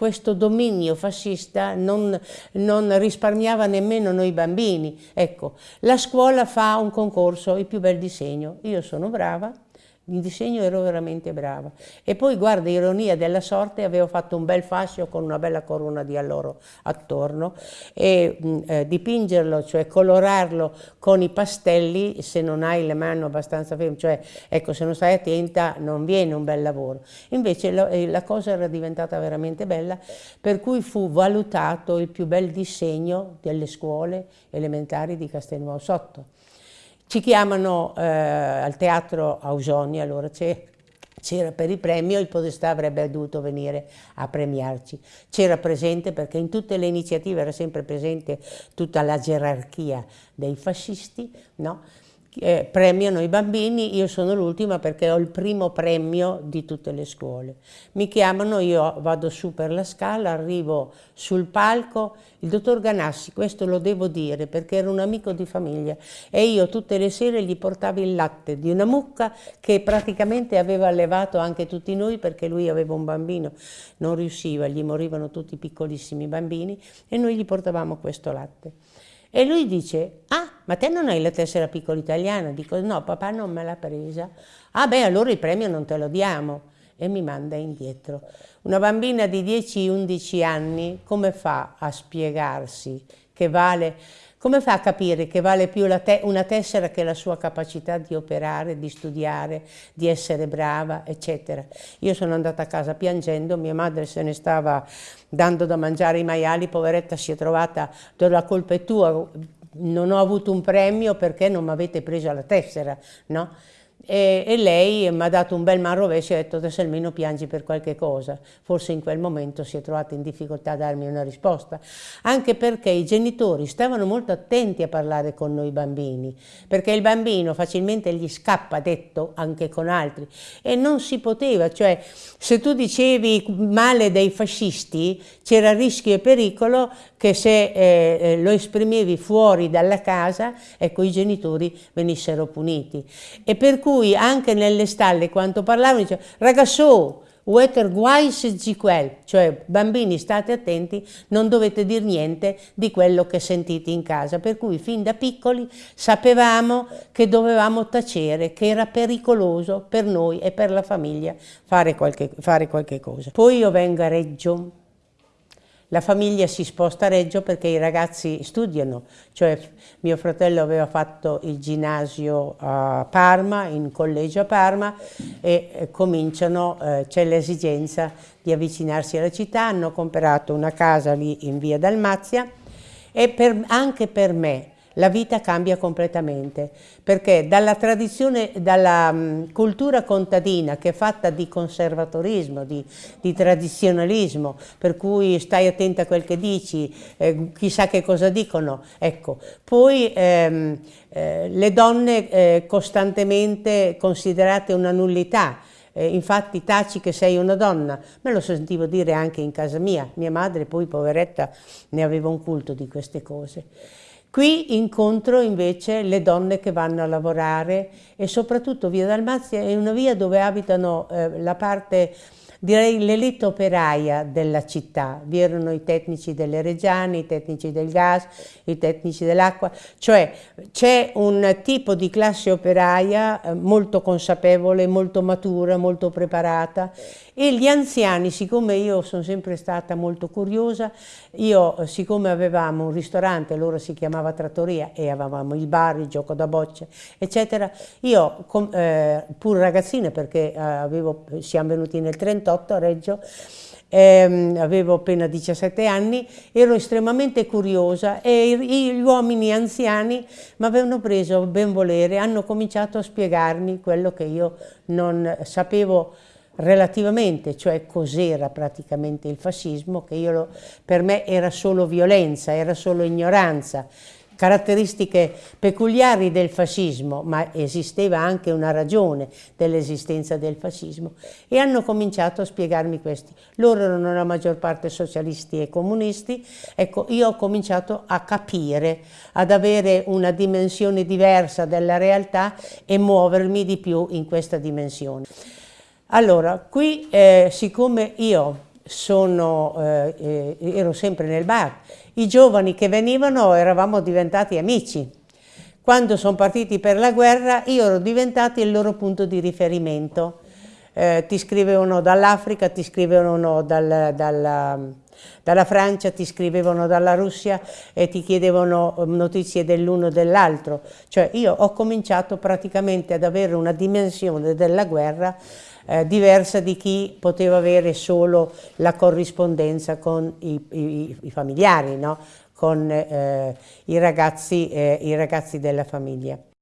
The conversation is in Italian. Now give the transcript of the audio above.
questo dominio fascista non, non, risparmiava nemmeno noi bambini. Ecco, la scuola fa un concorso, il più bel disegno. Io sono brava, in disegno ero veramente brava. E poi, guarda, ironia della sorte, avevo fatto un bel fascio con una bella corona di alloro attorno e mh, eh, dipingerlo, cioè colorarlo con i pastelli, se non hai le mani abbastanza ferme, cioè, ecco, se non stai attenta non viene un bel lavoro. Invece lo, eh, la cosa era diventata veramente bella, per cui fu valutato il più bel disegno delle scuole elementari di Castelnuovo Sotto. Ci chiamano eh, al teatro Ausoni, allora c'era per il premio, il Podestà avrebbe dovuto venire a premiarci. C'era presente perché in tutte le iniziative era sempre presente tutta la gerarchia dei fascisti, no? Eh, premiano i bambini, io sono l'ultima perché ho il primo premio di tutte le scuole. Mi chiamano, io vado su per la scala, arrivo sul palco, il dottor Ganassi, questo lo devo dire perché era un amico di famiglia e io tutte le sere gli portavo il latte di una mucca che praticamente aveva allevato anche tutti noi perché lui aveva un bambino, non riusciva, gli morivano tutti piccolissimi bambini e noi gli portavamo questo latte. E lui dice, ah, ma te non hai la tessera piccola italiana? Dico, no, papà non me l'ha presa. Ah beh, allora il premio non te lo diamo. E mi manda indietro. Una bambina di 10-11 anni come fa a spiegarsi che vale come fa a capire che vale più te una tessera che la sua capacità di operare, di studiare, di essere brava, eccetera? Io sono andata a casa piangendo, mia madre se ne stava dando da mangiare i maiali, poveretta si è trovata, la colpa è tua, non ho avuto un premio perché non mi avete preso la tessera, no? E, e lei mi ha dato un bel man rovescio e ha detto adesso almeno piangi per qualche cosa. Forse in quel momento si è trovata in difficoltà a darmi una risposta, anche perché i genitori stavano molto attenti a parlare con noi bambini, perché il bambino facilmente gli scappa detto anche con altri e non si poteva, cioè se tu dicevi male dei fascisti c'era rischio e pericolo che se eh, eh, lo esprimevi fuori dalla casa, ecco i genitori venissero puniti. E per cui cui anche nelle stalle quando parlavano diceva ragazzo Wetter guais ziquel, cioè bambini state attenti, non dovete dire niente di quello che sentite in casa, per cui fin da piccoli sapevamo che dovevamo tacere, che era pericoloso per noi e per la famiglia fare qualche, fare qualche cosa. Poi io vengo a Reggio, la famiglia si sposta a Reggio perché i ragazzi studiano, cioè mio fratello aveva fatto il ginnasio a Parma, in collegio a Parma e eh, cominciano, eh, c'è l'esigenza di avvicinarsi alla città, hanno comprato una casa lì in via Dalmazia. E per, anche per me la vita cambia completamente, perché dalla tradizione, dalla um, cultura contadina che è fatta di conservatorismo, di, di, tradizionalismo, per cui stai attenta a quel che dici, eh, chissà che cosa dicono, ecco, poi ehm, eh, le donne eh, costantemente considerate una nullità, eh, infatti taci che sei una donna, me lo sentivo dire anche in casa mia, mia madre poi poveretta ne aveva un culto di queste cose. Qui incontro invece le donne che vanno a lavorare e soprattutto Via Dalmazia è una via dove abitano eh, la parte direi l'elite operaia della città, vi erano i tecnici delle Reggiane, i tecnici del gas, i tecnici dell'acqua, cioè c'è un tipo di classe operaia eh, molto consapevole, molto matura, molto preparata. E gli anziani, siccome io sono sempre stata molto curiosa, io siccome avevamo un ristorante, loro si chiamava Trattoria e avevamo il bar, il gioco da bocce, eccetera, io eh, pur ragazzina perché eh, avevo, siamo venuti nel 38, 1978 a Reggio, ehm, avevo appena 17 anni, ero estremamente curiosa e gli uomini anziani mi avevano preso ben volere, hanno cominciato a spiegarmi quello che io non sapevo relativamente, cioè cos'era praticamente il fascismo, che io, per me era solo violenza, era solo ignoranza, caratteristiche peculiari del fascismo, ma esisteva anche una ragione dell'esistenza del fascismo, e hanno cominciato a spiegarmi questi. Loro erano la maggior parte socialisti e comunisti, ecco, io ho cominciato a capire, ad avere una dimensione diversa della realtà e muovermi di più in questa dimensione. Allora, qui, eh, siccome io sono, eh, ero sempre nel bar. I giovani che venivano eravamo diventati amici. Quando sono partiti per la guerra io ero diventato il loro punto di riferimento. Eh, ti scrivevano dall'Africa, ti scrivevano dal, dalla, dalla, Francia, ti scrivevano dalla Russia e ti chiedevano notizie dell'uno e dell'altro. Cioè io ho cominciato praticamente ad avere una dimensione della guerra eh, diversa di chi poteva avere solo la corrispondenza con i, i, i familiari, no? con eh, i, ragazzi, eh, i ragazzi della famiglia.